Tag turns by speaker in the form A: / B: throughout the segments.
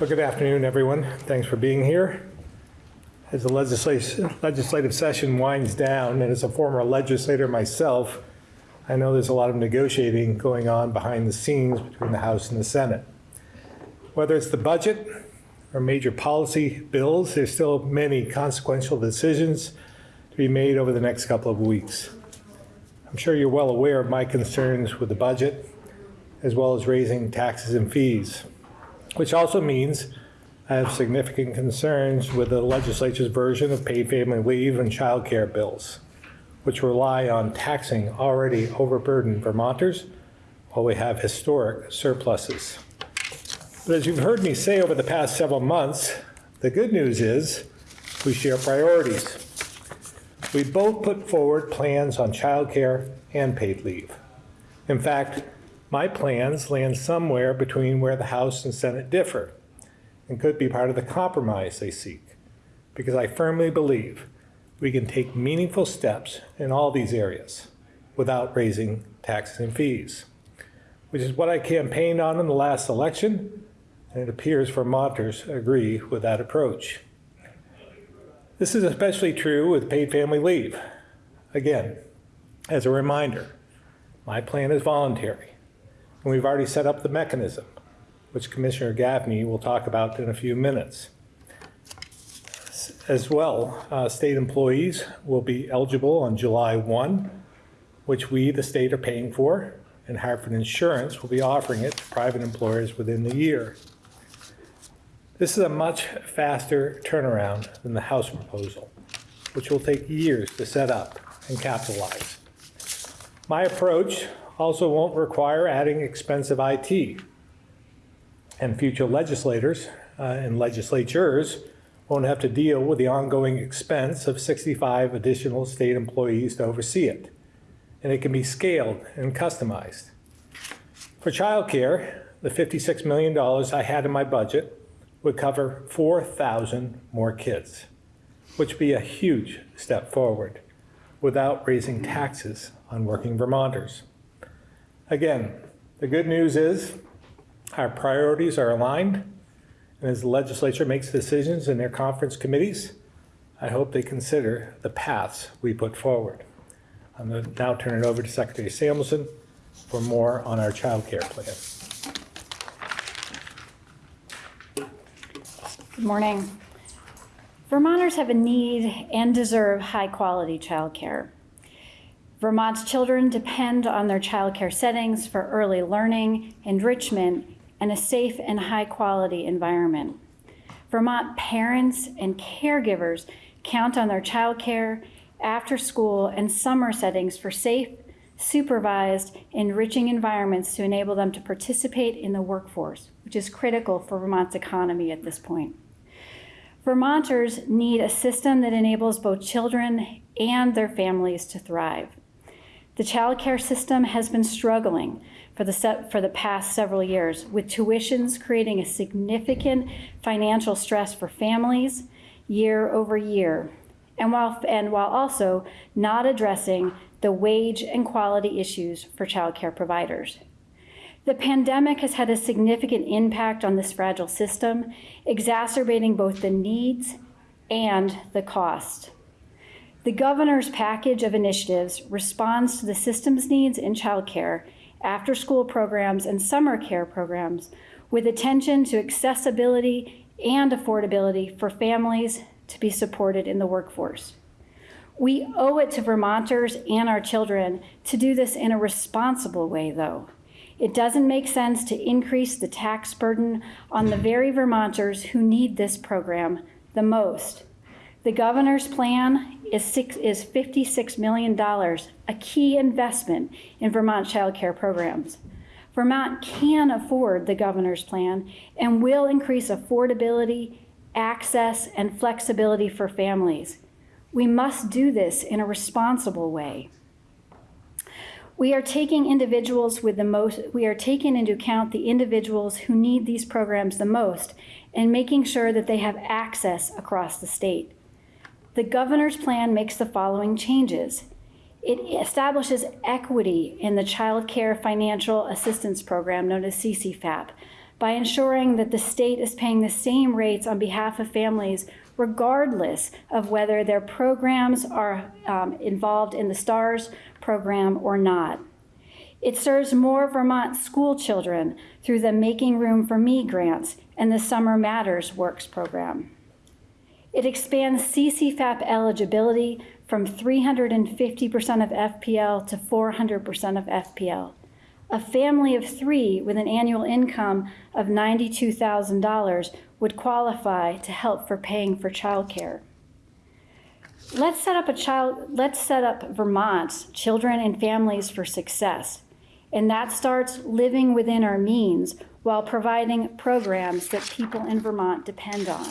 A: Well, good afternoon, everyone. Thanks for being here. As the legislative session winds down, and as a former legislator myself, I know there's a lot of negotiating going on behind the scenes between the House and the Senate. Whether it's the budget or major policy bills, there's still many consequential decisions to be made over the next couple of weeks. I'm sure you're well aware of my concerns with the budget, as well as raising taxes and fees which also means I have significant concerns with the legislature's version of paid family leave and child care bills, which rely on taxing already overburdened Vermonters while we have historic surpluses. But as you've heard me say over the past several months, the good news is we share priorities. We both put forward plans on child care and paid leave. In fact, my plans land somewhere between where the House and Senate differ and could be part of the compromise they seek, because I firmly believe we can take meaningful steps in all these areas without raising taxes and fees, which is what I campaigned on in the last election, and it appears Vermonters agree with that approach. This is especially true with paid family leave. Again, as a reminder, my plan is voluntary. And we've already set up the mechanism, which Commissioner Gaffney will talk about in a few minutes. As well, uh, state employees will be eligible on July 1, which we, the state, are paying for, and Hartford Insurance will be offering it to private employers within the year. This is a much faster turnaround than the House proposal, which will take years to set up and capitalize. My approach also won't require adding expensive IT. And future legislators uh, and legislatures won't have to deal with the ongoing expense of 65 additional state employees to oversee it. And it can be scaled and customized. For childcare, the $56 million I had in my budget would cover 4,000 more kids, which would be a huge step forward without raising taxes on working Vermonters. Again, the good news is our priorities are aligned, and as the legislature makes decisions in their conference committees, I hope they consider the paths we put forward. I'm going to now turn it over to Secretary Samuelson for more on our child care plan.
B: Good morning. Vermonters have a need and deserve high-quality childcare. Vermont's children depend on their childcare settings for early learning, enrichment, and a safe and high-quality environment. Vermont parents and caregivers count on their childcare, after-school, and summer settings for safe, supervised, enriching environments to enable them to participate in the workforce, which is critical for Vermont's economy at this point. Vermonters need a system that enables both children and their families to thrive. The child care system has been struggling for the, for the past several years, with tuitions creating a significant financial stress for families year over year, and while, and while also not addressing the wage and quality issues for child care providers. The pandemic has had a significant impact on this fragile system, exacerbating both the needs and the cost. The governor's package of initiatives responds to the system's needs in childcare, after school programs, and summer care programs with attention to accessibility and affordability for families to be supported in the workforce. We owe it to Vermonters and our children to do this in a responsible way, though. It doesn't make sense to increase the tax burden on the very Vermonters who need this program the most. The governor's plan is, six, is $56 million, a key investment in Vermont child care programs. Vermont can afford the governor's plan and will increase affordability, access, and flexibility for families. We must do this in a responsible way. We are taking individuals with the most, we are taking into account the individuals who need these programs the most and making sure that they have access across the state. The governor's plan makes the following changes. It establishes equity in the Child Care Financial Assistance Program, known as CCFAP, by ensuring that the state is paying the same rates on behalf of families regardless of whether their programs are um, involved in the STARS program or not. It serves more Vermont school children through the Making Room for Me grants and the Summer Matters Works program. It expands CCFAP eligibility from 350% of FPL to 400% of FPL. A family of three with an annual income of $92,000 would qualify to help for paying for childcare. Let's set up a child, let's set up Vermont's children and families for success. And that starts living within our means while providing programs that people in Vermont depend on.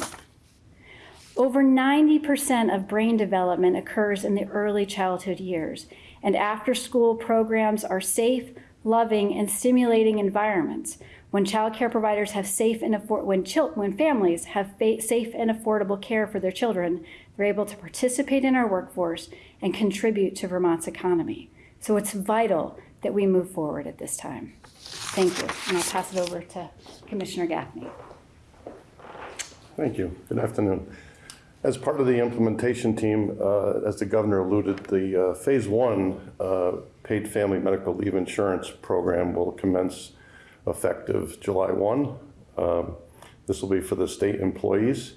B: Over 90% of brain development occurs in the early childhood years, and after school programs are safe, loving, and stimulating environments. When child care providers have safe and affor- when, when families have safe and affordable care for their children, they're able to participate in our workforce and contribute to Vermont's economy. So it's vital that we move forward at this time. Thank you, and I'll pass it over to Commissioner Gaffney.
C: Thank you. Good afternoon. As part of the implementation team, uh, as the governor alluded, the uh, Phase One uh, paid family medical leave insurance program will commence effective July 1. Um, This will be for the state employees.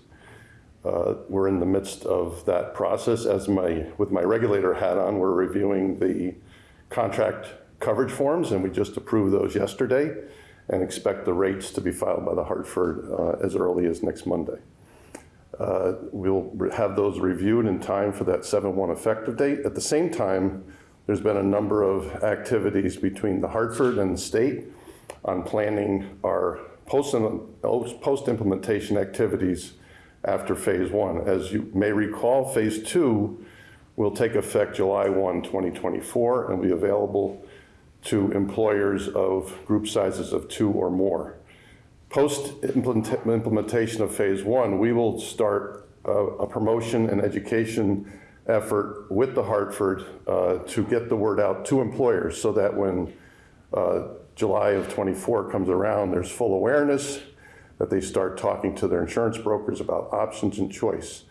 C: Uh, We're in the midst of that process. As my, with my regulator hat on, we're reviewing the contract coverage forms, and we just approved those yesterday, and expect the rates to be filed by the Hartford uh, as early as next Monday. Uh, We'll have those reviewed in time for that 7/1 effective date. At the same time, there's been a number of activities between the Hartford and the state on planning our post- post-implementation activities after Phase 1. As you may recall, Phase 2 will take effect July 1, 2024, and be available to employers of group sizes of two or more. Post-implementation of Phase One, we will start a a promotion and education effort with the Hartford uh, to get the word out to employers so that when uh, July of '24 comes around, there's full awareness, that they start talking to their insurance brokers about options and choice.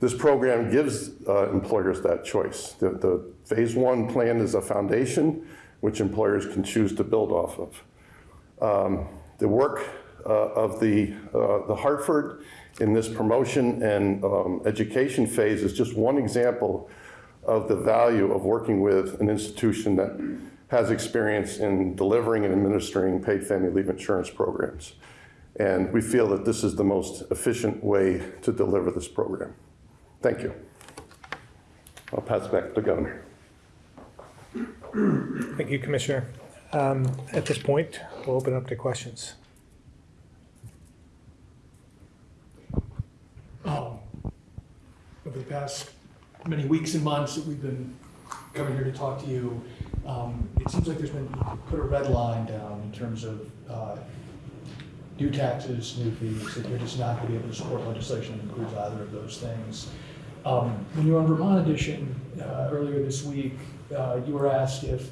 C: This program gives uh, employers that choice. The, the Phase One plan is a foundation which employers can choose to build off of. Um, The work of the, uh, the Hartford in this promotion and um, education phase is just one example of the value of working with an institution that has experience in delivering and administering paid family leave insurance programs. And we feel that this is the most efficient way to deliver this program. Thank you. I'll pass back to the governor.
A: Thank you, Commissioner. Um, At this point, we'll open up to questions.
D: um, over the past many weeks and months that we've been coming here to talk to you, um, it seems like there's been, put a red line down in terms of uh, new taxes, new fees, that you're just not going to be able to support legislation that includes either of those things. Um, When you were on Vermont Edition uh, earlier this week, uh, you were asked if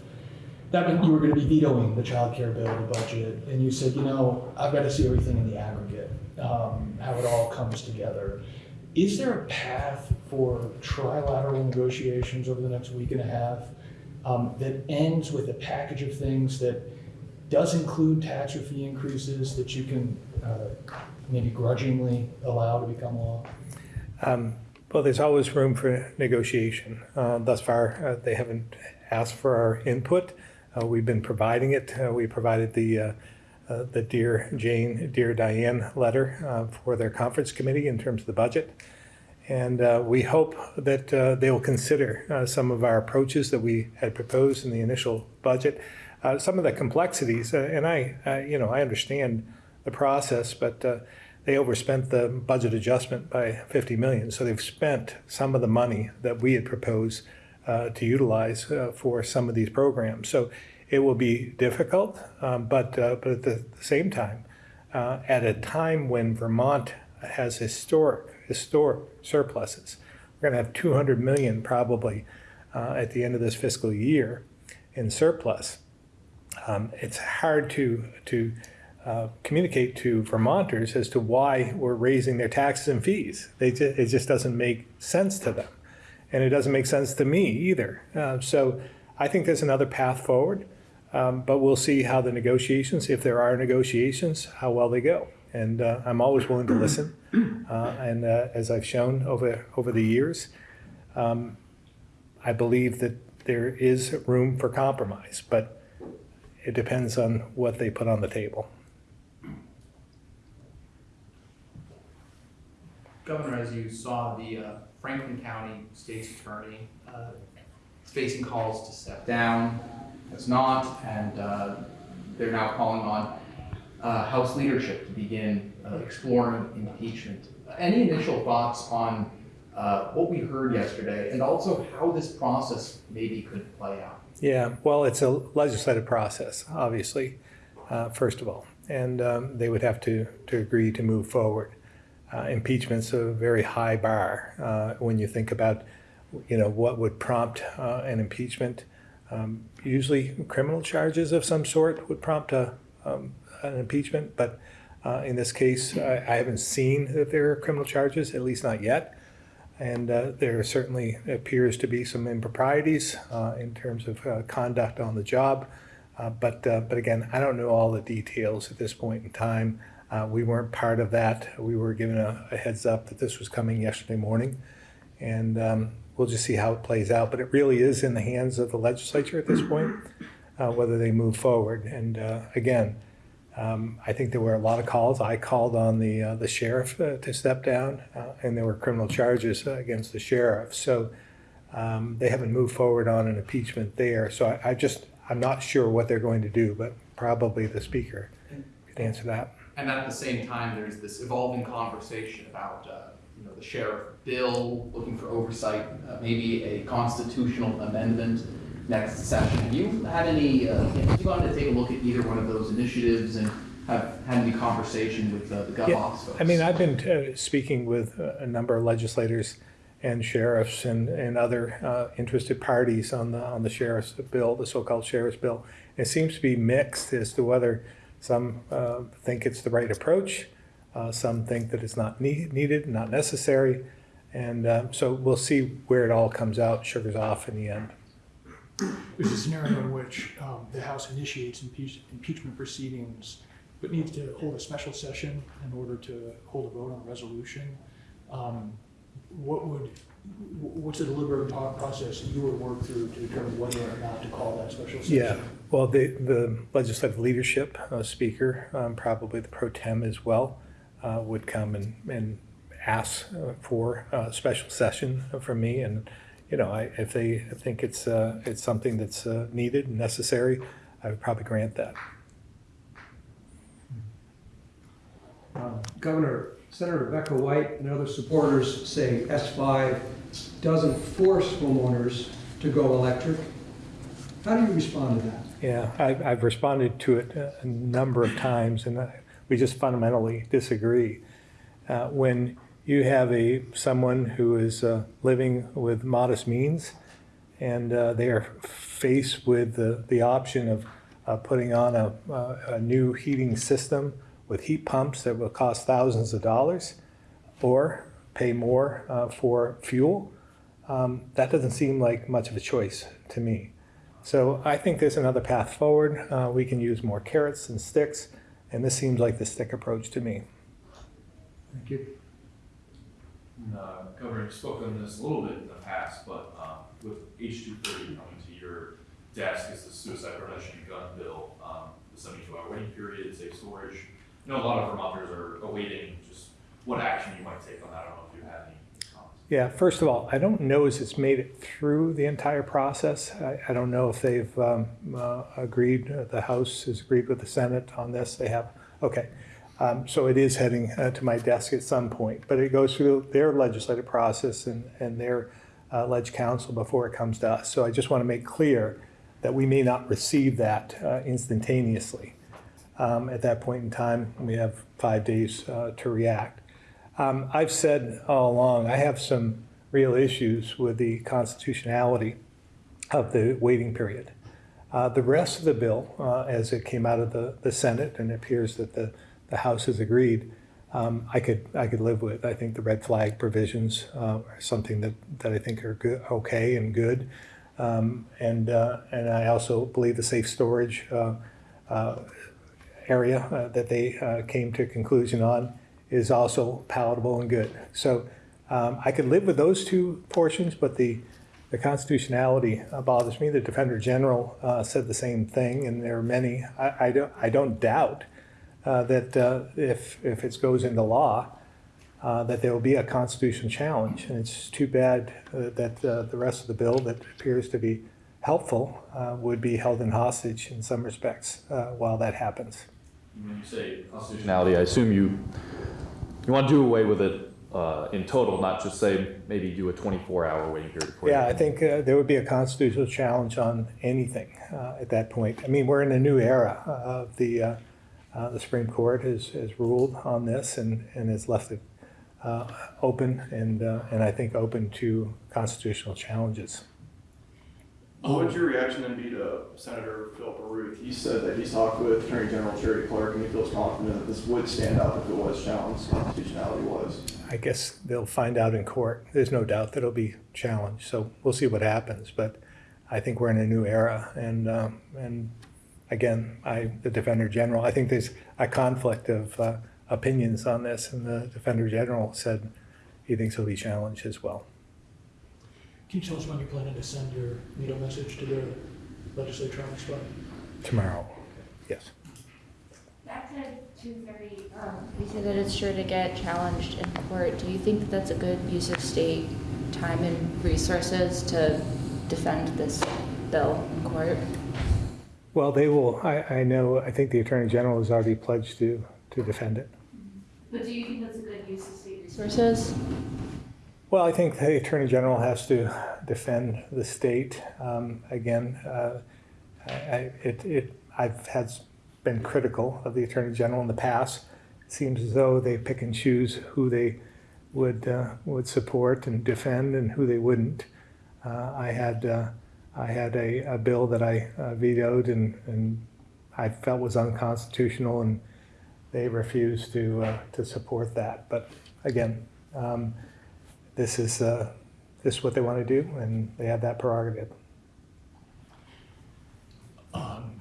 D: that meant you were going to be vetoing the child care bill, the budget, and you said, you know, I've got to see everything in the aggregate, um, how it all comes together. Is there a path for trilateral negotiations over the next week and a half um, that ends with a package of things that does include tax or fee increases that you can uh, maybe grudgingly allow to become law?
A: Um, Well, there's always room for negotiation. Uh, Thus far, uh, they haven't asked for our input. Uh, We've been providing it. Uh, We provided the, uh, the Dear Jane, Dear Diane letter uh, for their conference committee in terms of the budget. And uh, we hope that uh, they will consider uh, some of our approaches that we had proposed in the initial budget. Uh, Some of the complexities, and I, you know, I understand the process, but they overspent the budget adjustment by 50 million. So they've spent some of the money that we had proposed to utilize for some of these programs. So it will be difficult, um, but, uh, but at the same time, uh, at a time when Vermont has historic, historic surpluses. We're going to have 200 million probably uh, at the end of this fiscal year in surplus. Um, It's hard to, to uh, communicate to Vermonters as to why we're raising their taxes and fees. They ju- it just doesn't make sense to them. And it doesn't make sense to me either. Uh, So I think there's another path forward, um, but we'll see how the negotiations, if there are negotiations, how well they go. And uh, I'm always willing to listen. Uh, And uh, as I've shown over, over the years, um, I believe that there is room for compromise, but it depends on what they put on the table.
E: Governor, as you saw, the uh, Franklin County State's Attorney uh, facing calls to step down, has not, and uh, they're now calling on uh, House leadership to begin uh, exploring impeachment. Any initial thoughts on uh, what we heard yesterday, and also how this process maybe could play out?
A: Yeah, well, it's a legislative process, obviously, uh, first of all, and um, they would have to, to agree to move forward. Uh, impeachment's a very high bar uh, when you think about, you know, what would prompt uh, an impeachment. Um, usually, criminal charges of some sort would prompt a, um, an impeachment, but uh, in this case, I, I haven't seen that there are criminal charges, at least not yet. And uh, there certainly appears to be some improprieties uh, in terms of uh, conduct on the job. Uh, But, uh, but again, I don't know all the details at this point in time. We weren't part of that. We were given a a heads up that this was coming yesterday morning. And um, we'll just see how it plays out. But it really is in the hands of the legislature at this point, uh, whether they move forward. And uh, again, um, I think there were a lot of calls. I called on the, uh, the sheriff uh, to step down, uh, and there were criminal charges uh, against the sheriff. So um, they haven't moved forward on an impeachment there. So I, I just, I'm not sure what they're going to do, but probably the speaker could answer that.
E: And at the same time, there's this evolving conversation about, uh, you know, the sheriff bill, looking for oversight, uh, maybe a constitutional amendment next session. Have you had any, uh, have you gone to take a look at either one of those initiatives and have had any conversation with uh, the gov
A: Yeah,
E: folks?
A: I mean, I've been uh, speaking with uh, a number of legislators and sheriffs and, and other uh, interested parties on the, on the sheriff's bill, the so-called sheriff's bill. It seems to be mixed as to whether some uh, think it's the right approach, uh, some think that it's not nee- needed, not necessary. And uh, so we'll see where it all comes out, sugars off in the end.
D: There's a scenario in which um, the House initiates impeach- impeachment proceedings, but needs to hold a special session in order to hold a vote on a resolution. Um, What would, what's the deliberative process you would work through to determine whether or not to call that special session?
A: Yeah, well, the, the legislative leadership, uh, speaker, um, probably the pro tem as well, uh, would come and, and ask uh, for a special session from me. And, you know, I, if they think it's, uh, it's something that's uh, needed and necessary, I would probably grant that.
F: Uh, Governor, Senator Rebecca White and other supporters say S5 doesn't force homeowners to go electric. How do you respond to that?
A: Yeah, I've, I've responded to it a- a number of times, and I- we just fundamentally disagree. Uh, When you have a, someone who is uh, living with modest means, and uh, they are faced with the, the option of uh, putting on a, a new heating system with heat pumps that will cost thousands of dollars, or pay more uh, for fuel, um, that doesn't seem like much of a choice to me. So I think there's another path forward. Uh, we can use more carrots and sticks, and this seems like the stick approach to me.
F: Thank you.
G: Uh, Governor, you spoke on this a little bit in the past, but um, with H two thirty coming to your desk is the suicide prevention gun bill, um, the seventy-two hour waiting period, safe storage. I know a lot of Vermonters are awaiting just what action you might take on that. I don't know if you have any comments.
A: Yeah, first of all, I don't know as it's made it through the entire process. I, I don't know if they've um, uh, agreed, uh, the House has agreed with the Senate on this. They have, okay. Um, so it is heading uh, to my desk at some point, but it goes through their legislative process and, and their uh, ledge council before it comes to us. So I just want to make clear that we may not receive that uh, instantaneously. Um, at that point in time, we have five days to react. Um, I've said all along, I have some real issues with the constitutionality of the waiting period. Uh, The rest of the bill, uh, as it came out of the, the Senate, and it appears that the, the House has agreed, um, I could, I could live with. I think the red flag provisions uh, are something that, that I think are good, okay and good. Um, And, uh, and I also believe the safe storage uh, uh, area that they came to a conclusion on is also palatable and good. So um, I could live with those two portions, but the, the constitutionality uh, bothers me. The Defender General uh, said the same thing, and there are many. I, I don't, I don't doubt uh, that uh, if, if it goes into law, uh, that there will be a constitutional challenge. And it's too bad uh, that the rest of the bill that appears to be helpful would be held in hostage in some respects while that happens.
G: When you say constitutionality, I assume you, you want to do away with it uh, in total, not just say maybe do a 24-hour waiting period.
A: Yeah, I think uh, there would be a constitutional challenge on anything uh, at that point. I mean, we're in a new era of the, uh, uh, the Supreme Court has, has ruled on this and, and has left it uh, open and, uh, and I think open to constitutional challenges.
H: What would your reaction then be to Senator Philip Ruth? He said that he's talked with Attorney General Charity Clark and he feels confident that this would stand up if it was challenged, constitutionality was.
A: I guess they'll find out in court. There's no doubt that it'll be challenged, so we'll see what happens. But I think we're in a new era, and um, and again, I the Defender General. I think there's a conflict of uh, opinions on this, and the Defender General said he thinks it'll be challenged as well.
D: Can you tell us when you're planning to send your veto message to the legislature on this one?
A: Tomorrow, yes.
I: Back to two thirty, um, you said that it's sure to get challenged in court. Do you think that that's a good use of state time and resources to defend this bill in court?
A: Well, they will. I, I know. I think the Attorney General has already pledged to to defend it.
I: But do you think that's a good use of state resources?
A: Well, I think the Attorney General has to defend the state. Um, Again, uh, I, it, it, I've had, been critical of the Attorney General in the past. It Seems as though they pick and choose who they would, uh, would support and defend and who they wouldn't. Uh, I had, uh, I had a, a bill that I uh, vetoed and, and I felt was unconstitutional and they refused to, uh, to support that. But again, um, this is, uh, this is what they want to do, and they have that prerogative.
D: Um,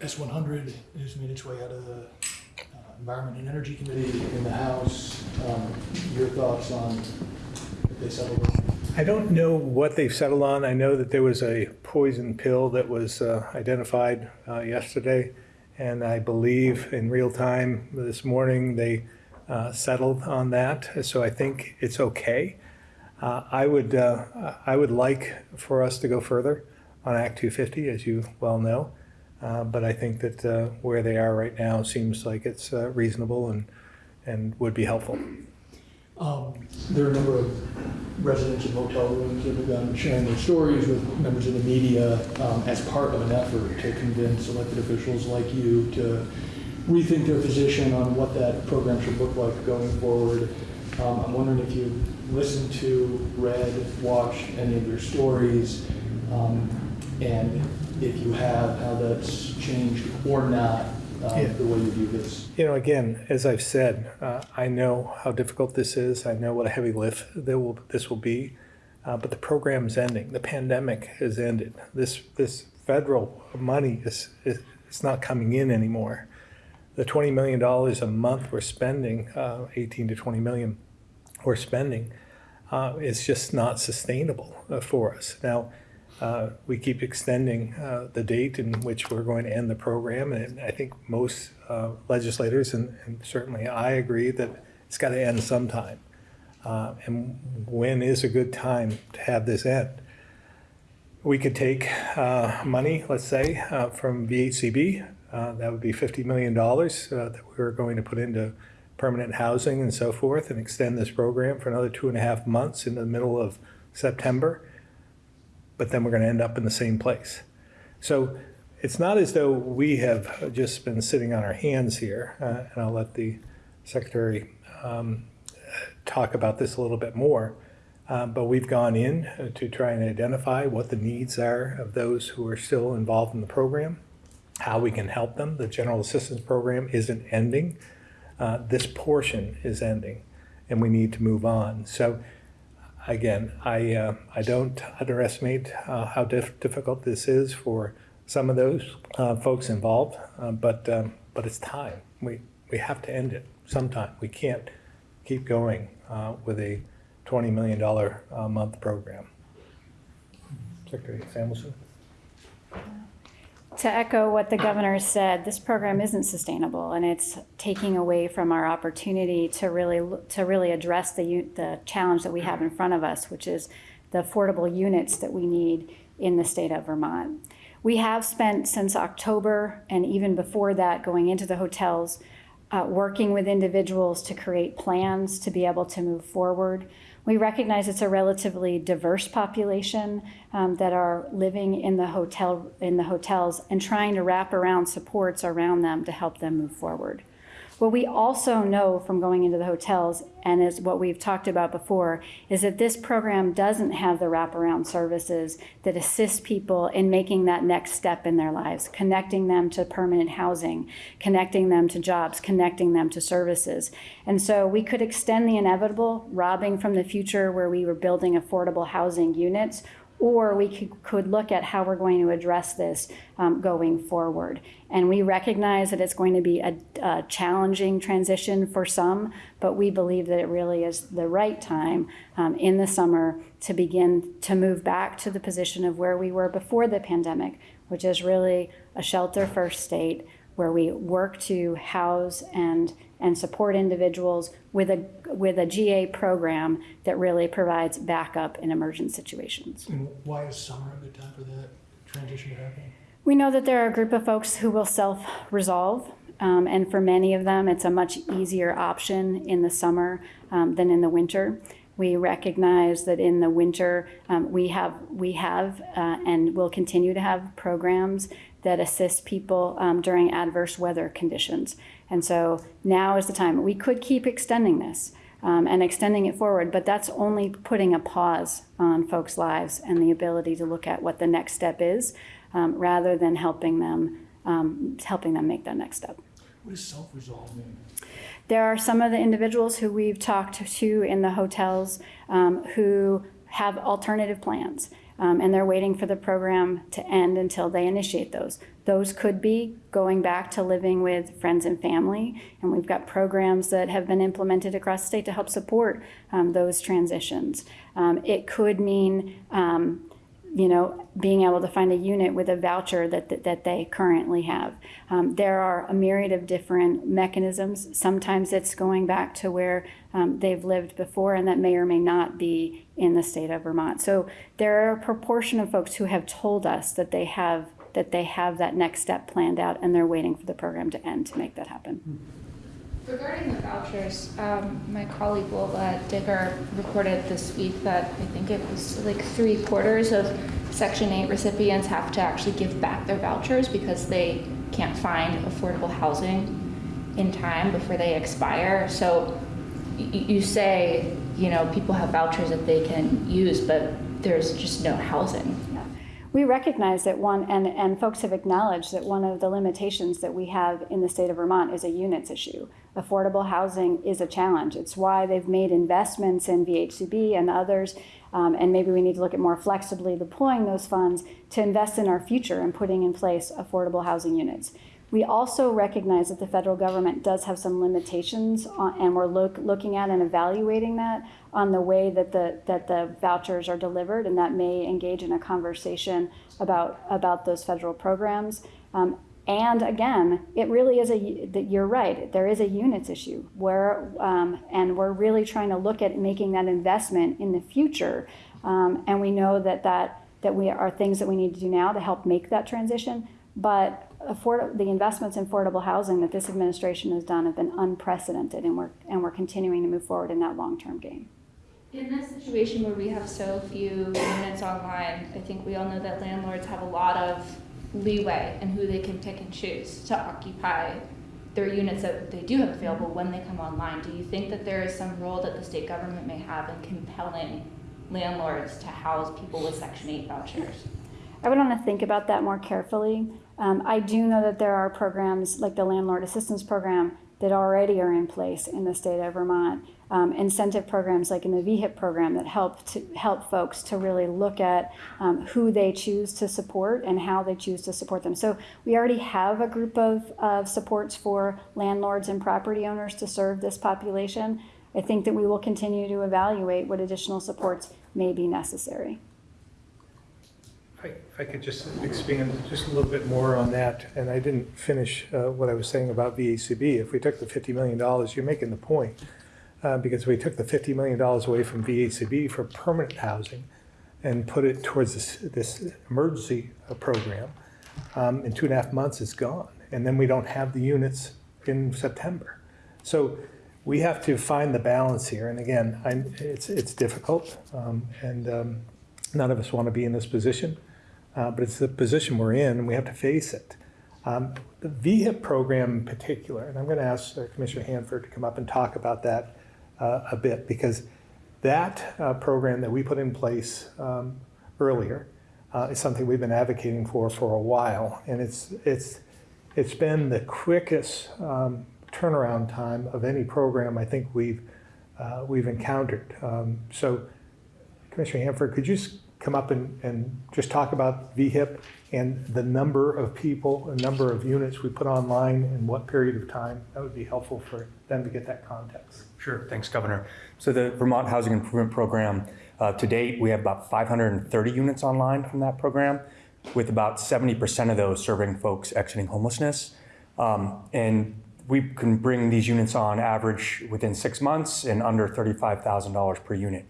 D: S100 has made its way out of the uh, Environment and Energy Committee in the House. Um, Your thoughts on if they settle it?
A: I don't know what they've settled on. I know that there was a poison pill that was uh, identified uh, yesterday, and I believe in real time this morning they uh, settled on that. So I think it's okay. Uh, I would uh, I would like for us to go further on Act 250, as you well know, uh, but I think that where they are right now seems like it's reasonable and and would be helpful.
D: Um, There are a number of residents of motel rooms that have begun sharing their stories with members of the media um, as part of an effort to convince elected officials like you to rethink their position on what that program should look like going forward. Um, I'm wondering if you listened to, read, watched any of their stories, um, and if you have, how that's changed or not, uh,
A: Yeah.
D: the way you view this.
A: You know, again, as I've said, uh, I know how difficult this is. I know what a heavy lift there will, this will be. Uh, but the program's ending. The pandemic has ended. This this federal money is, is it's not coming in anymore. The twenty million dollars a month we're spending, uh, eighteen to twenty million, we're spending, uh, is just not sustainable uh, for us. Now, uh, we keep extending uh, the date in which we're going to end the program, and I think most uh, legislators, and, and certainly I agree, that it's got to end sometime. Uh, and when is a good time to have this end? We could take money, let's say, from VHCB. Uh, that would be $50 million uh, that we're going to put into permanent housing and so forth and extend this program for another two and a half months in the middle of September. But then we're going to end up in the same place. So it's not as though we have just been sitting on our hands here. Uh, and I'll let the secretary um, talk about this a little bit more. Um, But we've gone in uh, to try and identify what the needs are of those who are still involved in the program, how we can help them. The general assistance program isn't ending. Uh, This portion is ending, and we need to move on. So again, I, uh, I don't underestimate uh, how dif- difficult this is for some of those uh, folks involved, uh, but, um, but it's time. We, we have to end it sometime. We can't keep going uh, with a $20 million a month program. Secretary Samuelson?
B: To echo what the governor said, this program isn't sustainable, and it's taking away from our opportunity to really to really address the the challenge that we have in front of us, which is the affordable units that we need in the state of Vermont. We have spent since October and even before that going into the hotels, uh, working with individuals to create plans to be able to move forward. We recognize it's a relatively diverse population um, that are living in the hotel in the hotels and trying to wrap around supports around them to help them move forward. What we also know from going into the hotels, and is what we've talked about before, is that this program doesn't have the wraparound services that assist people in making that next step in their lives, connecting them to permanent housing, connecting them to jobs, connecting them to services. And so we could extend the inevitable, robbing from the future where we were building affordable housing units, or we could, could look at how we're going to address this um, going forward. And we recognize that it's going to be a, a challenging transition for some, but we believe that it really is the right time um, in the summer to begin to move back to the position of where we were before the pandemic, which is really a shelter first state where we work to house and and support individuals with a with a GA program that really provides backup in emergent situations.
D: And why is summer a good time for that transition to happen?
B: We know that there are a group of folks who will self resolve. Um, and for many of them, it's a much easier option in the summer um, than in the winter. We recognize that in the winter, um, we have we have uh, and will continue to have programs that assist people um, during adverse weather conditions. And so now is the time. We could keep extending this um, and extending it forward, but that's only putting a pause on folks' lives and the ability to look at what the next step is, um, rather than helping them um, helping them make that next step.
D: What does self-resolve mean?
B: There are some of the individuals who we've talked to in the hotels um, who have alternative plans. Um, and they're waiting for the program to end until they initiate those. Those could be going back to living with friends and family, and we've got programs that have been implemented across the state to help support um, those transitions. Um, it could mean um, you know, being able to find a unit with a voucher that, that, that they currently have. Um, there are a myriad of different mechanisms. Sometimes it's going back to where um, they've lived before, and that may or may not be in the state of Vermont. So there are a proportion of folks who have told us that they have that they have that next step planned out, and they're waiting for the program to end to make that happen.
I: Regarding the vouchers, um, my colleague uh, Dicker reported this week that I think it was like three quarters of Section 8 recipients have to actually give back their vouchers because they can't find affordable housing in time before they expire. So you say, you know, people have vouchers that they can use, but there's just no housing.
B: We recognize that one, and, and folks have acknowledged that one of the limitations that we have in the state of Vermont is a units issue. Affordable housing is a challenge. It's why they've made investments in VHCB and others, um, and maybe we need to look at more flexibly deploying those funds to invest in our future and putting in place affordable housing units. We also recognize that the federal government does have some limitations, on, and we're look, looking at and evaluating that on the way that the that the vouchers are delivered, and that may engage in a conversation about about those federal programs. Um, and again, it really is a that you're right. There is a units issue where, um, and we're really trying to look at making that investment in the future. Um, and we know that that that we are things that we need to do now to help make that transition. But afford, the investments in affordable housing that this administration has done have been unprecedented, and we're and we're continuing to move forward in that long-term game.
I: In this situation where we have so few units online, I think we all know that landlords have a lot of leeway in who they can pick and choose to occupy their units that they do have available when they come online. Do you think that there is some role that the state government may have in compelling landlords to house people with Section 8 vouchers?
B: I would want to think about that more carefully. Um, I do know that there are programs like the Landlord Assistance Program that already are in place in the state of Vermont. Um, incentive programs like in the VHIP program that help to help folks to really look at um, who they choose to support and how they choose to support them. So we already have a group of, of supports for landlords and property owners to serve this population. I think that we will continue to evaluate what additional supports may be necessary.
A: If I- could just expand just a little bit more on that, and I didn't finish uh, what I was saying about VHCB. If we took the $50 million, you're making the point, uh, because we took the $50 million away from VHCB for permanent housing and put it towards this, this emergency uh, program, um, in two and a half months, it's gone. And then we don't have the units in September. So we have to find the balance here, and again, I, it's, it's difficult, um, and um, none of us want to be in this position uh, but it's the position we're in, and we have to face it. Um, the VHIP program in particular, and I'm going to ask uh, Commissioner Hanford to come up and talk about that a bit, because that uh, program that we put in place um, earlier uh, is something we've been advocating for for a while, and it's it's it's been the quickest um, turnaround time of any program I think we've uh, we've encountered. Um, so, Commissioner Hanford, could you come up and, and just talk about VHIP and the number of people, the number of units we put online in what period of time? That would be helpful for them to get that context.
J: Sure, thanks, Governor. So the Vermont Housing Improvement Program, uh, to date, we have about 530 units online from that program, with about 70% of those serving folks exiting homelessness. Um, and we can bring these units on average within six months and under $35,000 per unit.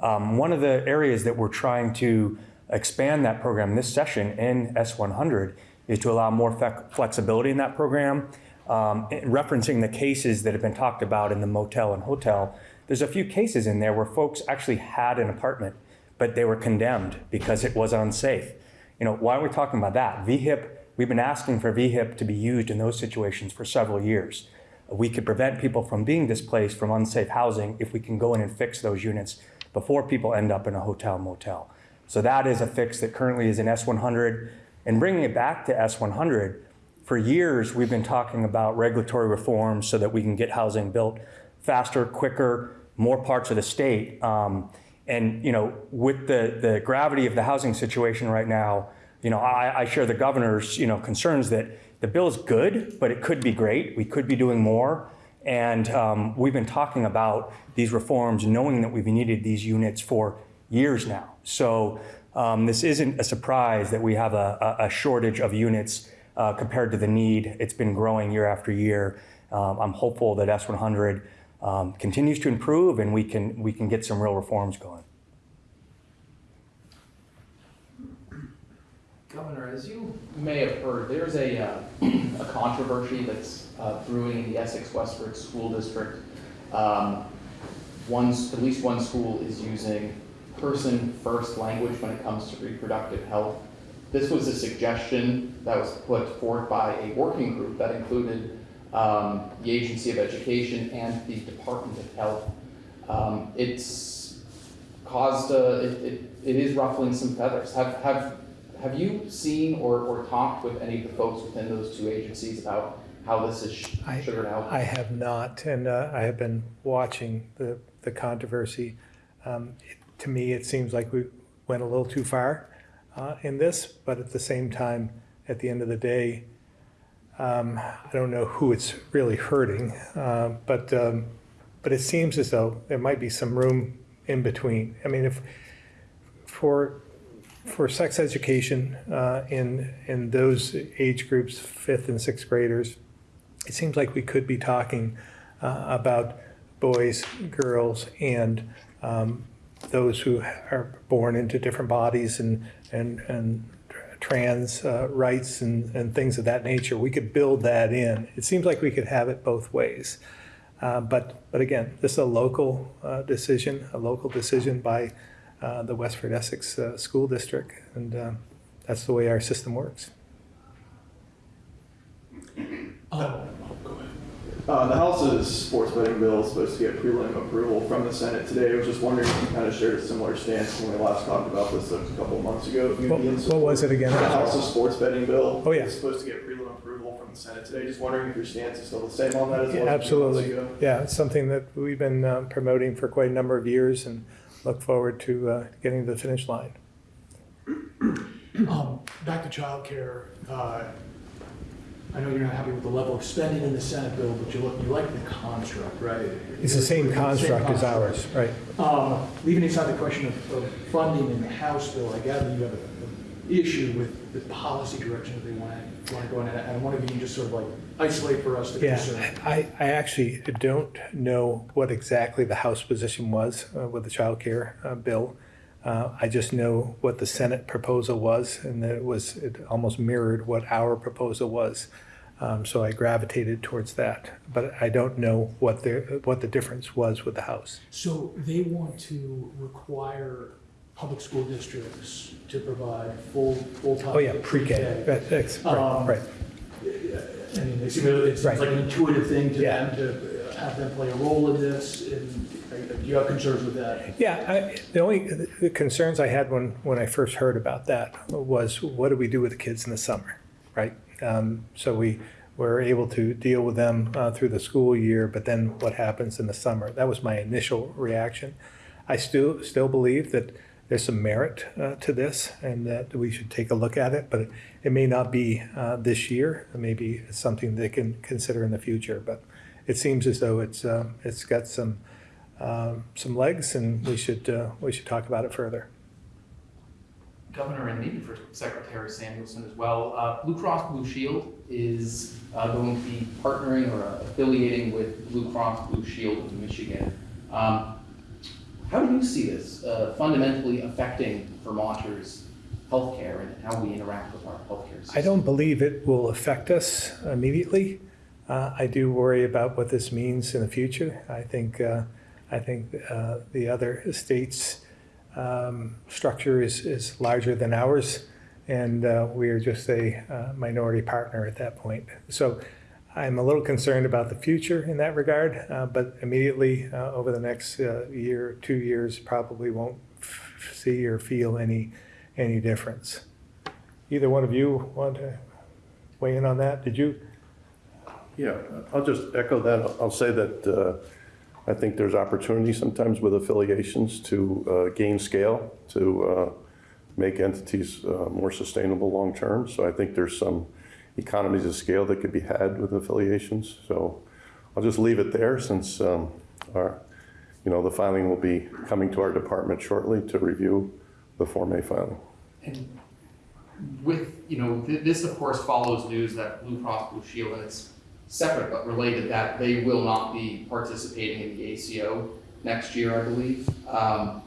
J: Um, one of the areas that we're trying to expand that program this session in S100 is to allow more flex- flexibility in that program. Um, referencing the cases that have been talked about in the motel and hotel, there's a few cases in there where folks actually had an apartment, but they were condemned because it was unsafe. You know, why are we talking about that? VHIP, we've been asking for VHIP to be used in those situations for several years. We could prevent people from being displaced from unsafe housing if we can go in and fix those units before people end up in a hotel motel. So that is a fix that currently is in S100. And bringing it back to S100, for years we've been talking about regulatory reforms so that we can get housing built faster, quicker, more parts of the state. Um, and you know, with the the gravity of the housing situation right now, you know, I, I share the governor's you know concerns that the bill is good, but it could be great. We could be doing more. And um, we've been talking about these reforms, knowing that we've needed these units for years now. So um, this isn't a surprise that we have a, a a shortage of units uh, compared to the need. It's been growing year after year. Um, I'm hopeful that S100 um, continues to improve and we can we can get some real reforms going.
E: Governor, as you may have heard, there's a, uh, a controversy that's uh, brewing in the Essex Westford School District. Um, One, at least one school is using person-first language when it comes to reproductive health. This was a suggestion that was put forth by a working group that included um, the Agency of Education and the Department of Health. Um, It's caused, uh, it, it, it is ruffling some feathers. Have, have, have you seen or, or talked with any of the folks within those two agencies about how this is sh-
A: I-
E: out?
A: I have not, and uh, I have been watching the, the controversy. Um, it- To me, it seems like we went a little too far uh, in this, but at the same time, at the end of the day, um, I don't know who it's really hurting, uh, but, um, but it seems as though there might be some room in between. I mean, if, for, for sex education uh, in, in those age groups, fifth and sixth graders, it seems like we could be talking uh, about boys, girls, and um, those who are born into different bodies and, and, and trans uh, rights and, and things of that nature. We could build that in. It seems like we could have it both ways. Uh, but, but again, this is a local uh, decision, a local decision by uh, the Westford Essex uh, School District, and uh, that's the way our system works.
D: Um,
H: Uh, the House's sports betting bill is supposed to get prelim approval from the Senate today. I was just wondering if you kind of shared a similar stance when we last talked about this a couple of months ago.
A: What what was it again?
H: The House's sports betting bill.
A: Oh, yeah.
H: is supposed to get prelim approval from the Senate today. Just wondering if your stance is still the same on that as it
A: Yeah,
H: was a few
A: Absolutely.
H: ago.
A: Yeah, it's something that we've been uh, promoting for quite a number of years and look forward to uh, getting to the finish line.
D: Um, back to childcare, uh, I know you're not happy with the level of spending in the Senate bill, but you look, you like the construct, right?
A: It's the same construct as ours, right?
D: Um, leaving aside the question of, of funding in the House bill, I gather you have a, a issue with the policy direction that they want to, want to go in, and I wonder if you can just sort of like isolate for us the
A: Yeah,
D: concern.
A: I, I actually don't know what exactly the House position was uh, with the child care uh, bill. Uh, I just know what the Senate proposal was, and that it was, it almost mirrored what our proposal was. Um, So I gravitated towards that, but I don't know what the, what the difference was with the House.
D: So they want to require public school districts to provide full, full-time.
A: Oh, yeah, pre-K, that's, right,
D: Um,
A: right.
D: I mean, they seem, it's
A: Right.
D: like an intuitive thing to
A: Yeah.
D: them to have them play a role in this, and do you have concerns with that?
A: Yeah, I, the only the concerns I had when, when I first heard about that was what do we do with the kids in the summer, right? Um, so we were able to deal with them uh, through the school year, but then what happens in the summer? That was my initial reaction. I still still believe that there's some merit uh, to this and that we should take a look at it, but it, may not be uh, this year. Maybe it's something they can consider in the future, but it seems as though it's um, it's got some um, some legs, and we should uh, we should talk about it further.
E: Governor, and maybe for Secretary Samuelson as well, uh, Blue Cross Blue Shield is uh, going to be partnering or affiliating with Blue Cross Blue Shield of Michigan. Um, How do you see this uh, fundamentally affecting Vermonters' healthcare and how we interact with our healthcare system?
A: I don't believe it will affect us immediately. Uh, I do worry about what this means in the future. I think uh, I think uh, the other states' um, structure is is larger than ours, and uh, we are just a uh, minority partner at that point. So. I'm a little concerned about the future in that regard, uh, but immediately uh, over the next uh, year, two years, probably won't see or feel any any difference. Either one of you want to weigh in on that? Did you?
C: Yeah, I'll just echo that. I'll- I'll say that uh, I think there's opportunity sometimes with affiliations to uh, gain scale, to uh, make entities uh, more sustainable long-term. So I think there's some economies of scale that could be had with affiliations. So I'll just leave it there since um, our, you know, the filing will be coming to our department shortly to review the Form A filing.
E: And with, you know, th- this of course follows news that Blue Cross Blue Shield, it's separate but related, that they will not be participating in the ACO next year, I believe. Um,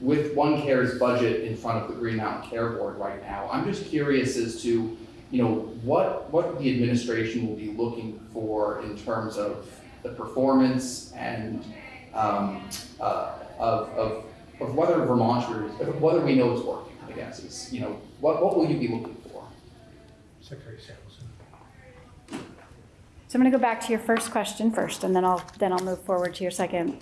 E: With OneCare's budget in front of the Green Mountain Care Board right now, I'm just curious as to, you know, what, what the administration will be looking for in terms of the performance and um, uh, of, of, of whether Vermonters, whether we know it's working, I guess, is, you know, what, what will you be looking for?
A: Secretary.
B: So I'm going to go back to your first question first, and then I'll, then I'll move forward to your second.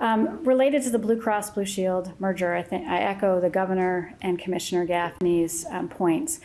B: Um, Related to the Blue Cross Blue Shield merger, I think, I echo the governor and Commissioner Gaffney's um, points.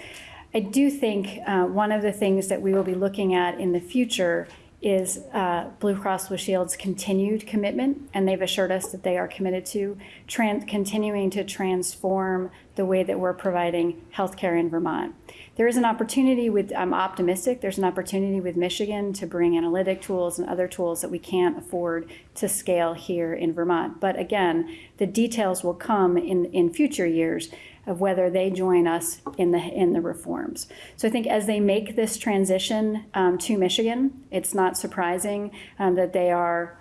B: I do think uh, one of the things that we will be looking at in the future is uh, Blue Cross Blue Shield's continued commitment, and they've assured us that they are committed to continuing to transform the way that we're providing healthcare in Vermont. There is an opportunity with, I'm optimistic, there's an opportunity with Michigan to bring analytic tools and other tools that we can't afford to scale here in Vermont. But again, the details will come in, in future years of whether they join us in the in the reforms. So I think as they make this transition um, to Michigan, it's not surprising um, that they are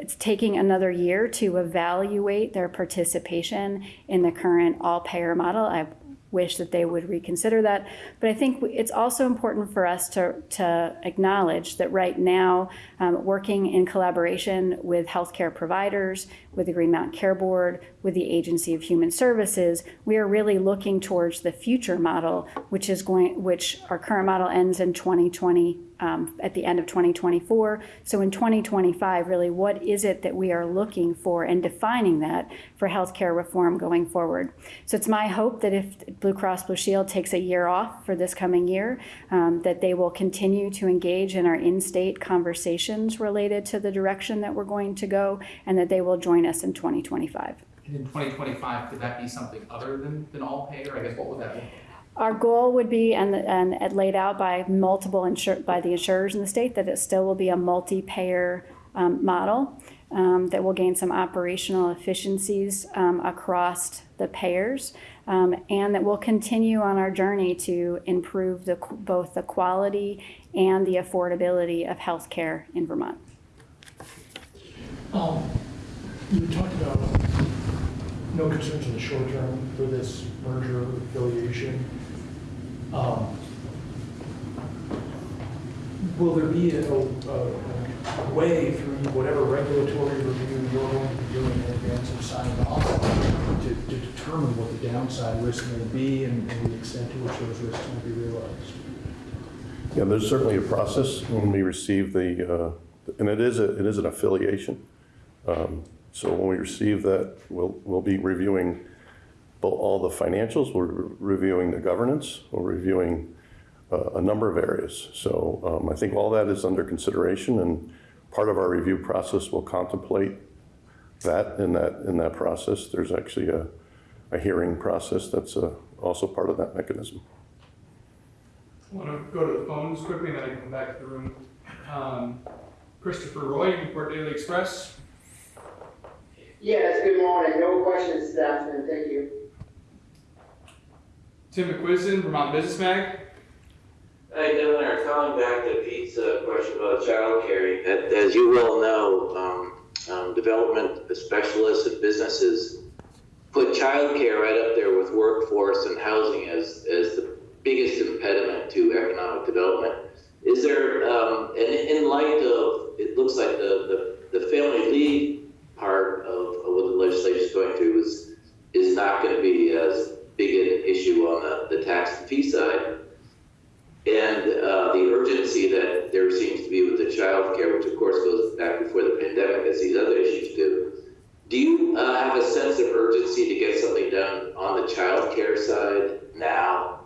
B: it's taking another year to evaluate their participation in the current all-payer model. I wish that they would reconsider that. But I think it's also important for us to, to acknowledge that right now, um, working in collaboration with healthcare providers, with the Green Mountain Care Board, with the Agency of Human Services, we are really looking towards the future model, which is going, which our current model ends in 2020, um, at the end of 2024. So in 2025, really, what is it that we are looking for and defining that for healthcare reform going forward? So it's my hope that if Blue Cross Blue Shield takes a year off for this coming year, um, that they will continue to engage in our in-state conversations related to the direction that we're going to go, and that they will join us in 2025.
E: And in 2025, could that be something other than, than all payer? I guess what would that be?
B: Our goal would be, and, and laid out by multiple insur, by the insurers in the state, that it still will be a multi-payer um, model um, that will gain some operational efficiencies um, across the payers, um, and that will continue on our journey to improve the, both the quality and the affordability of healthcare in Vermont.
D: You talked about no concerns in the short term for this merger affiliation. Um, Will there be a, a, a way through whatever regulatory review you're going to be doing in advance of signing off to, to determine what the downside risk may be and, and the extent to which those risks will be realized?
C: Yeah, there's certainly a process when we receive the, uh, and it is, a it is an affiliation. Um, So when we receive that, we'll, we'll be reviewing all the financials, we're re- reviewing the governance, we're reviewing uh, a number of areas. So um, I think all that is under consideration, and part of our review process will contemplate that in that, in that process. There's actually a, a hearing process that's uh, also part of that mechanism.
D: I want to go to the phones quickly, and then I can come back to the room. Um, Christopher Roy, Newport Daily Express.
K: Yes, good morning. No questions, Staffman. Thank you.
D: Tim McQuiston, Vermont Business Mag.
L: Hey, Governor, calling back to Pete's uh, question about childcare. As- As you well know, um, um, development specialists and businesses put childcare right up there with workforce and housing as, as the biggest impediment to economic development. Is there, um, and in light of, it looks like the, the, the family leave part of, of what the legislation is going through is, is not going to be as big an issue on the, the tax and fee side and uh, the urgency that there seems to be with the child care, which of course goes back before the pandemic, as these other issues do. Do you uh, have a sense of urgency to get something done on the child care side now?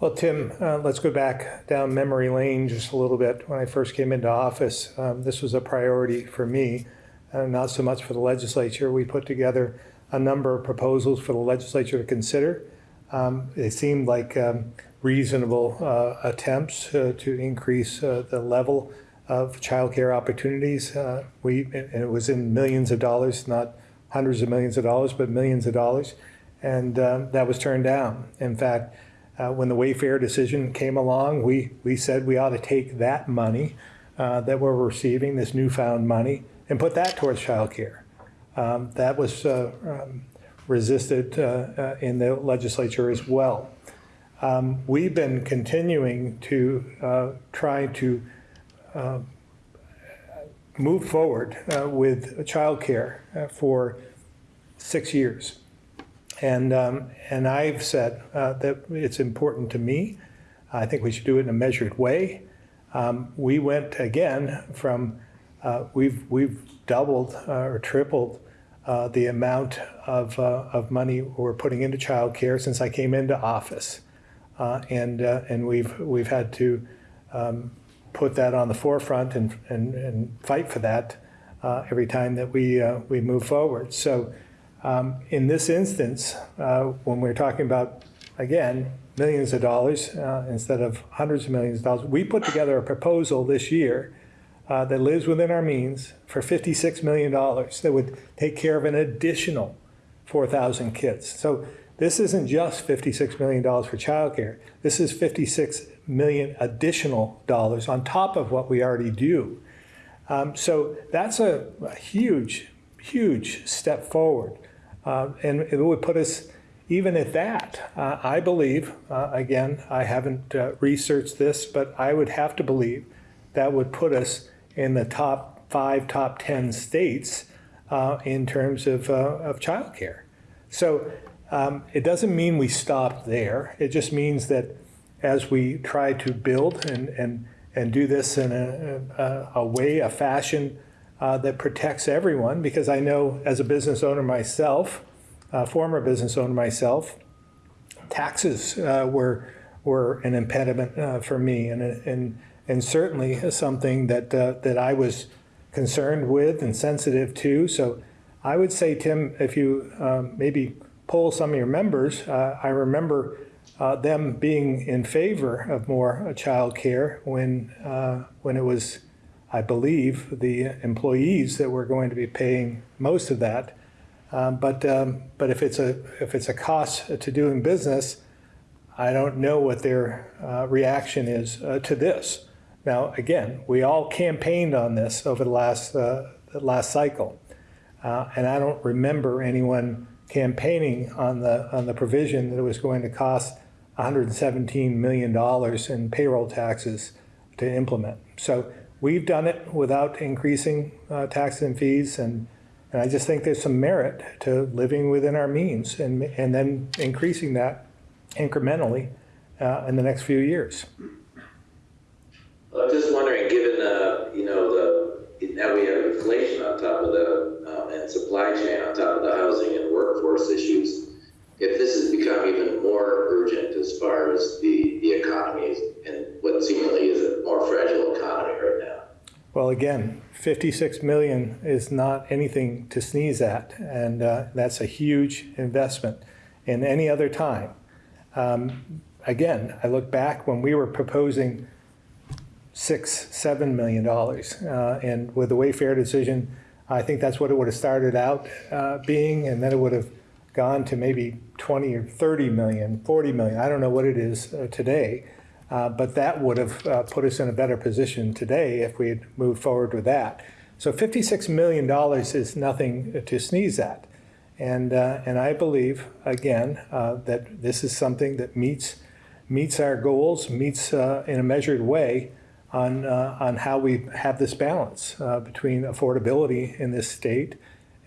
A: Well, Tim, uh, let's go back down memory lane just a little bit. When I first came into office, um, this was a priority for me, uh, not so much for the legislature. We put together a number of proposals for the legislature to consider. Um, They seemed like um, reasonable uh, attempts uh, to increase uh, the level of childcare opportunities. Uh, We, it was in millions of dollars, not hundreds of millions of dollars, but millions of dollars. And um, that was turned down. In fact, uh, when the Wayfair decision came along, we, we said we ought to take that money uh, that we're receiving, this newfound money, and put that towards childcare. Um, that was uh, um, resisted uh, uh, in the legislature as well. Um, we've been continuing to uh, try to uh, move forward with childcare uh, for six years. And, um, and I've said that it's important to me. I think we should do it in a measured way. Um, we went again from, uh, we've, we've doubled uh, or tripled uh, the amount of, uh, of money we're putting into childcare since I came into office. Uh, and, uh, and we've, we've had to um, put that on the forefront and, and, and fight for that every time that we, we move forward. So um, in this instance, when we're talking about, again, millions of dollars instead of hundreds of millions of dollars, we put together a proposal this year uh, that lives within our means for $56 million that would take care of an additional 4,000 kids. So this isn't just $56 million for childcare. This is 56 million additional dollars on top of what we already do. Um, so that's a, a huge, huge step forward. Uh, and it would put us even at that. Uh, I believe, uh, again, I haven't uh, researched this, but I would have to believe that would put us in the top five, top 10 states uh, uh, in terms of, uh, of childcare. So um, it doesn't mean we stop there. It just means that as we try to build and, and, and do this in a, a, a way, a fashion uh, that protects everyone, because I know as a business owner myself, a former business owner myself, taxes uh, were were an impediment uh, for me, and and and certainly something that uh, that I was concerned with and sensitive to. So I would say, Tim, if you um, maybe poll some of your members, uh, I remember uh, them being in favor of more child care when uh, when it was, I believe, the employees that were going to be paying most of that. Um, but um, but if it's a if it's a cost to doing business, I don't know what their uh, reaction is uh, to this. Now, again, we all campaigned on this over the last uh, the last cycle, uh, and I don't remember anyone campaigning on the on the provision that it was going to cost 117 million dollars in payroll taxes to implement. So we've done it without increasing uh, taxes and fees and and I just think there's some merit to living within our means and, and then increasing that incrementally uh, in the next few years.
L: I'm just wondering, given you know, the, now we have inflation on top of the, um, and supply chain on top of the housing and workforce issues, if this has become even more urgent as far as the, the economy and what seemingly is a more fragile economy right now.
A: Well, again, 56 million is not anything to sneeze at, and uh, that's a huge investment in any other time. Um, again, I look back when we were proposing six, seven million dollars, uh, and with the Wayfair decision, I think that's what it would have started out uh, being, and then it would have gone to maybe 20 or 30 million, 40 million. I don't know what it is uh, today. Uh, but that would have uh, put us in a better position today if we had moved forward with that. So $56 million is nothing to sneeze at. And, uh, and I believe, again, that this is something that meets, meets our goals, meets in a measured way on, uh, on how we have this balance between affordability in this state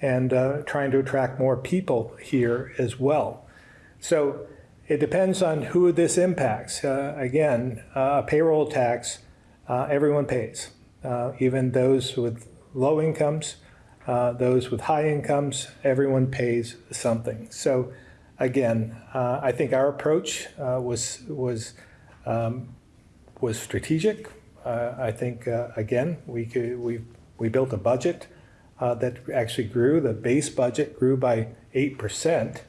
A: and trying to attract more people here as well. So it depends on who this impacts. Uh, again, uh, a payroll tax, uh, everyone pays, uh, even those with low incomes, uh, those with high incomes, everyone pays something. So again, uh, I think our approach was, was, um, was strategic. I think, again, we, could, we, we built a budget that actually grew. The base budget grew by 8%.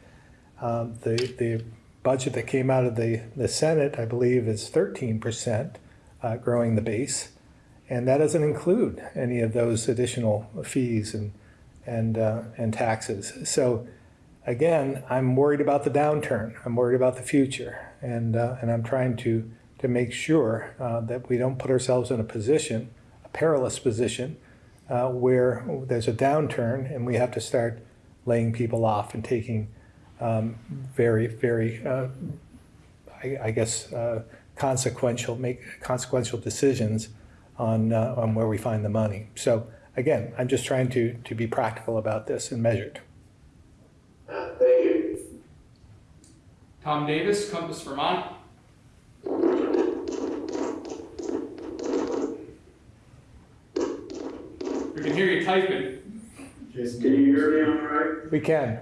A: Um, the, the budget that came out of the, the Senate, I believe, is 13% uh, growing the base. And that doesn't include any of those additional fees and, and, uh, and taxes. So again, I'm worried about the downturn. I'm worried about the future. And, uh, and I'm trying to, to make sure uh, that we don't put ourselves in a position, a perilous position, uh, where there's a downturn and we have to start laying people off and taking um, very, very, uh, I, I, guess, uh, consequential, make consequential decisions on, uh, on where we find the money. So again, I'm just trying to, to be practical about this and measured.
L: Thank you.
E: Tom Davis, Compass Vermont. Hear you typing.
M: Jason, can you hear me all right?
A: We can.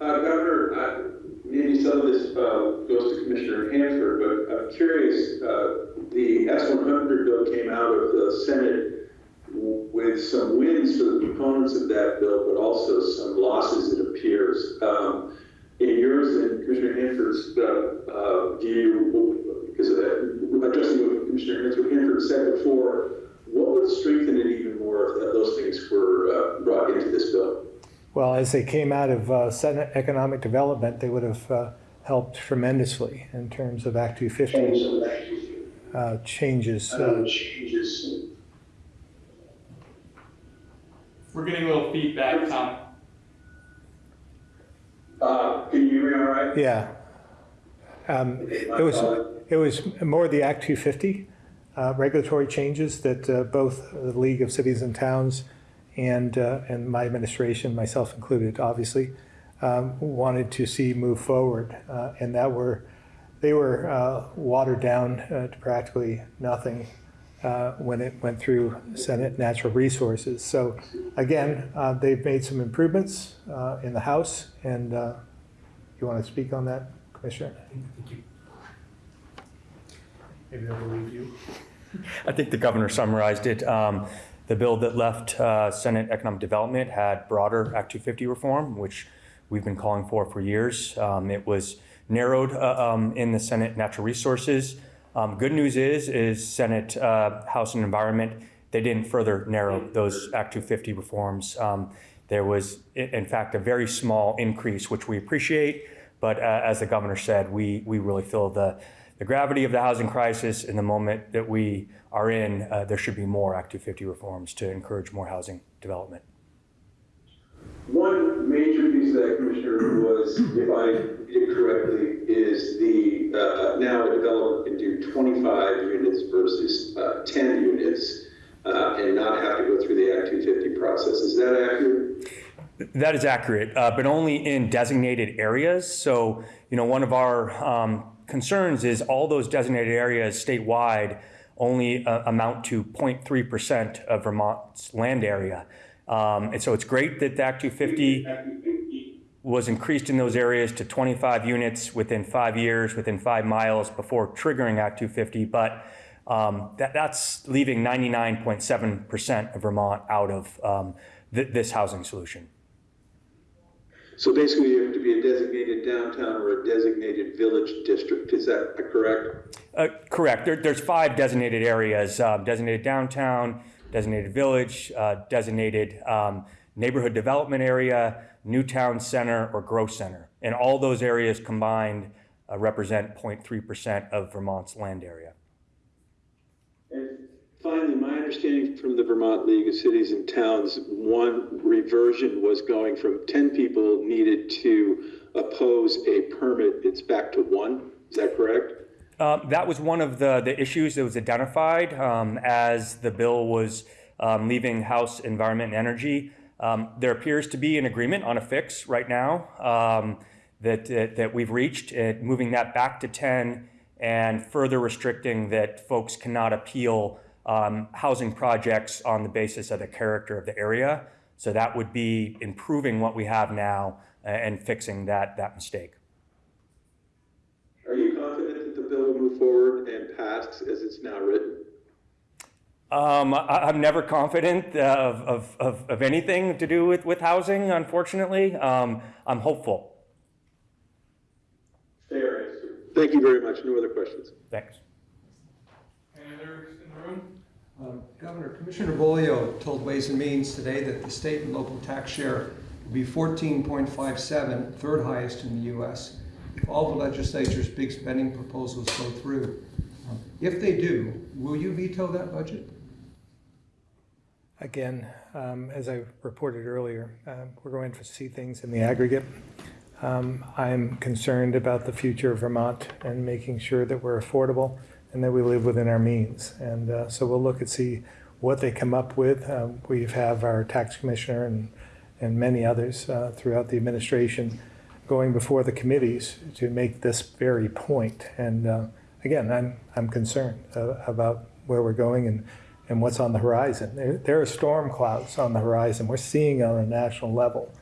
M: Uh, Governor, uh, maybe some of this uh, goes to Commissioner Hanford, but I'm curious, uh, the S-100 bill came out of the Senate with some wins for the proponents of that bill, but also some losses, it appears. Um, in yours and Commissioner Hanford's uh, uh, view, because addressing what Commissioner Hanford said before, what would strengthen it even more if those things were brought into this bill?
A: Well, as they came out of uh, Senate Economic Development, they would have uh, helped tremendously in terms of Act 250 uh, changes.
M: Uh, changes.
E: We're getting a little feedback, Tom.
M: Uh, can you hear me all right?
A: Yeah. Um, it was it was more the Act 250 uh, regulatory changes that both the League of Cities and Towns and, uh, and my administration, myself included, obviously, um, wanted to see move forward, uh, and that were, they were uh, watered down uh, to practically nothing uh, when it went through Senate Natural Resources. So again, uh, they've made some improvements uh, in the House, and uh, you want to speak on that, Commissioner? Maybe will leave you.
J: I think the governor summarized it. Um, The bill that left uh, Senate Economic Development had broader Act 250 reform, which we've been calling for for years. Um, It was narrowed uh, um, in the Senate Natural Resources. Um, Good news is, is Senate uh, House and Environment, they didn't further narrow those Act 250 reforms. Um, There was, in fact, a very small increase, which we appreciate, but uh, as the governor said, we, we really feel the, the gravity of the housing crisis in the moment that we are in, uh, there should be more Act 250 reforms to encourage more housing development.
M: One major piece of that, Commissioner, was, if I did correctly, is the, uh, now a developer can do 25 units versus uh, 10 units uh, and not have to go through the Act 250 process. Is that accurate?
J: That is accurate, uh, but only in designated areas. So, you know, one of our um, concerns is all those designated areas statewide only uh, amount to 0.3% of Vermont's land area. Um, and so it's great that the Act 250 was increased in those areas to 25 units within five years, within five miles before triggering Act 250. But um, that, that's leaving 99.7% of Vermont out of um, th- this housing solution.
M: So basically, you have to be a designated downtown or a designated village district. Is that correct?
J: Uh, correct. There, there's five designated areas: uh, designated downtown, designated village, uh, designated um, neighborhood development area, new town center, or growth center. And all those areas combined uh, represent 0.3% of Vermont's land area.
M: And finally, my understanding from the Vermont League of Cities and Towns, one reversion was going from 10 people needed to oppose a permit, it's back to one. Is that correct?
J: Uh, that was one of the, the issues that was identified um, as the bill was um, leaving House Environment and Energy. Um, there appears to be an agreement on a fix right now um, that, that, that we've reached, uh, moving that back to 10 and further restricting that folks cannot appeal um, housing projects on the basis of the character of the area. So that would be improving what we have now uh, and fixing that, that mistake.
M: Are you confident that the bill will move forward and pass as it's now written?
J: Um, I, I'm never confident of, of, of, of anything to do with, with housing, unfortunately. Um, I'm hopeful.
M: Fair answer. Thank you very much. No other questions.
J: Thanks.
D: Any others in the
F: Um, Governor, Commissioner Bolio told Ways and Means today that the state and local tax share will be 14.57, third highest in the U.S., if all the legislature's big spending proposals go through. If they do, will you veto that budget?
A: Again, um, as I reported earlier, um, we're going to see things in the aggregate. Um, I'm concerned about the future of Vermont and making sure that we're affordable and that we live within our means. And uh, so we'll look and see what they come up with. Um, We have our tax commissioner and, and many others uh, throughout the administration going before the committees to make this very point. And uh, again, I'm, I'm concerned uh, about where we're going and, and what's on the horizon. There, there are storm clouds on the horizon. We're seeing on a national level.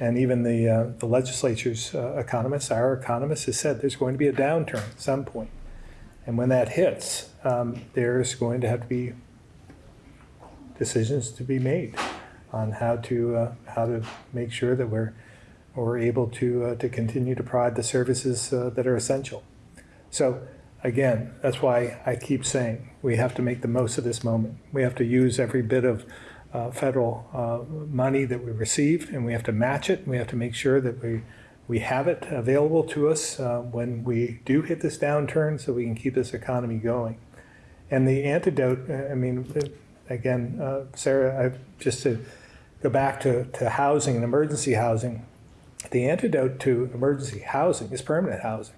A: And even the, uh, the legislature's uh, economists, our economists, has said there's going to be a downturn at some point. And when that hits, um, there's going to have to be decisions to be made on how to, uh, how to make sure that we're, we're able to, uh, to continue to provide the services uh, that are essential. So again, that's why I keep saying we have to make the most of this moment. We have to use every bit of uh, federal uh, money that we receive, and we have to match it. We have to make sure that we we have it available to us uh, when we do hit this downturn, so we can keep this economy going. And the antidote, I mean, again, uh, Sarah, I, just to go back to, to housing and emergency housing, the antidote to emergency housing is permanent housing.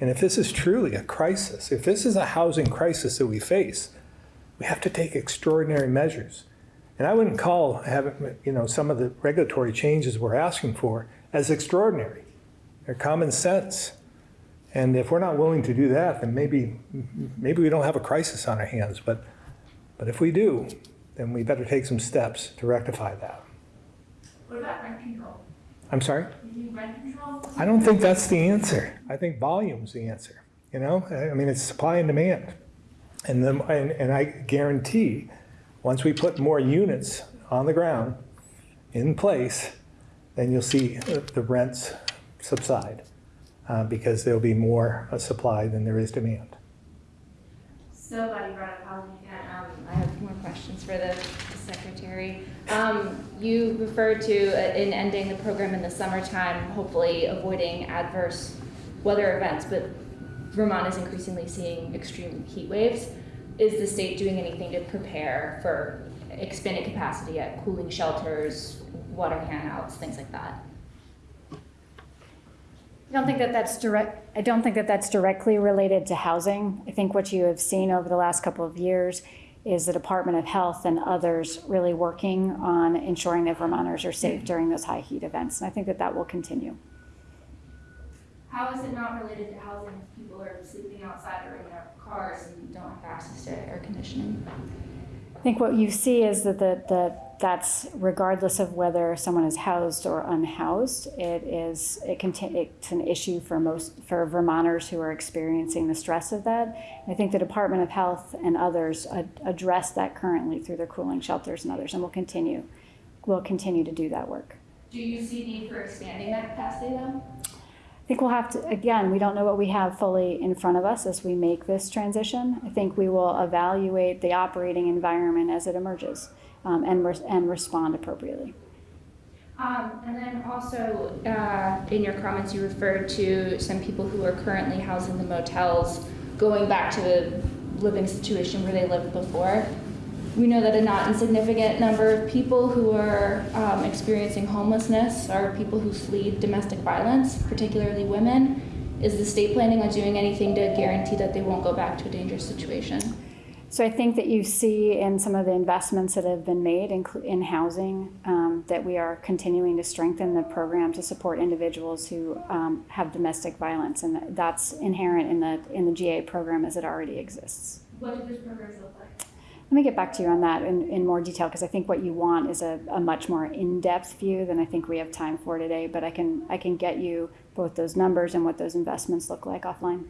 A: And if this is truly a crisis, if this is a housing crisis that we face, we have to take extraordinary measures. And I wouldn't call having, you know, some of the regulatory changes we're asking for as extraordinary. They're common sense. And if we're not willing to do that, then maybe, maybe we don't have a crisis on our hands. But, but if we do, then we better take some steps to rectify that.
I: What about rent control?
A: I'm sorry?
I: You rent control?
A: I don't think that's the answer. I think volume's the answer. You know, I mean, it's supply and demand. And then, and, and I guarantee, once we put more units on the ground in place, then you'll see the rents subside uh, because there'll be more uh, supply than there is demand.
I: So glad you brought up again. Um, I have more questions for the, the secretary. Um, you referred to uh, in ending the program in the summertime, hopefully avoiding adverse weather events, but Vermont is increasingly seeing extreme heat waves. Is the state doing anything to prepare for expanded capacity at cooling shelters, water handouts, things like that?
B: I don't think that that's direct, I don't think that that's directly related to housing. I think what you have seen over the last couple of years is the Department of Health and others really working on ensuring that Vermonters are safe during those high heat events. And I think that that will continue.
I: How is it not related to housing if people are sleeping outside or in their cars and don't have access to air conditioning?
B: I think what you see is that the, the, that's regardless of whether someone is housed or unhoused, it is, it conti- it's an issue for most, for Vermonters who are experiencing the stress of that. I think the Department of Health and others ad- address that currently through their cooling shelters and others, and will continue, will continue to do that work.
I: Do you see need for expanding that capacity though?
B: I think we'll have to, again, we don't know what we have fully in front of us as we make this transition. I think we will evaluate the operating environment as it emerges um, and, and respond appropriately.
I: Um, and then also, uh, in your comments, you referred to some people who are currently housed in the motels going back to the living situation where they lived before. We know that a not insignificant number of people who are um, experiencing homelessness are people who flee domestic violence, particularly women. Is the state planning on doing anything to guarantee that they won't go back to a dangerous situation?
B: So I think that you see in some of the investments that have been made in, in housing um, that we are continuing to strengthen the program to support individuals who um, have domestic violence, and that's inherent in the in the GA program as it already exists.
I: What do those programs look like?
B: Let me get back to you on that in, in more detail because I think what you want is a, a much more in-depth view than I think we have time for today. But I can I can get you both those numbers and what those investments look like offline.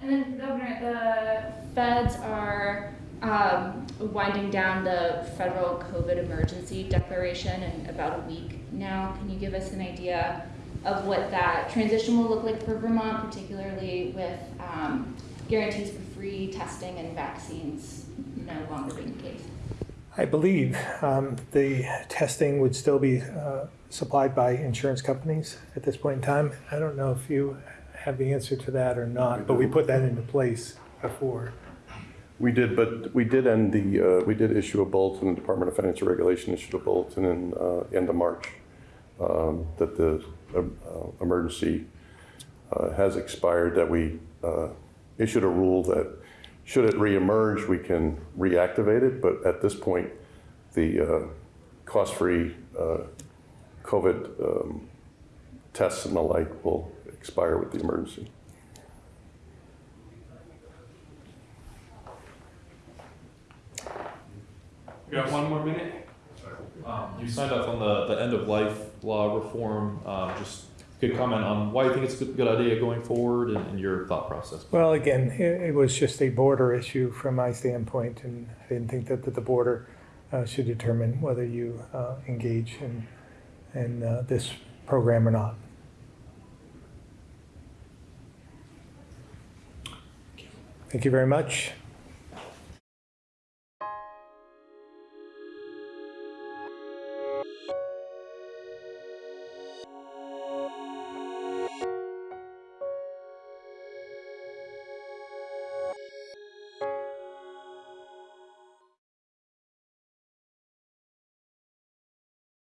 I: And then, Governor, the feds are um, winding down the federal COVID emergency declaration in about a week now. Can you give us an idea of what that transition will look like for Vermont, particularly with um, guarantees for free testing and vaccines no longer being the case?
A: I believe um, the testing would still be uh, supplied by insurance companies at this point in time. I don't know if you have the answer to that or not, but we put that into place before.
C: We did, but we did end the, uh, we did issue a bulletin, the Department of Financial Regulation issued a bulletin in uh, end of March um, that the uh, uh, emergency uh, has expired, that we uh, issued a rule that should it reemerge, we can reactivate it, but at this point, the uh, cost-free uh, COVID um, tests and the like will expire with the emergency.
G: We got one more minute? Um, you signed off on the, the end of life law reform, um, just could comment on why you think it's a good, good idea going forward and, and your thought process.
A: Well, again, it, it was just a border issue from my standpoint, and I didn't think that, that the border uh, should determine whether you uh, engage in, in uh, this program or not. Thank you very much.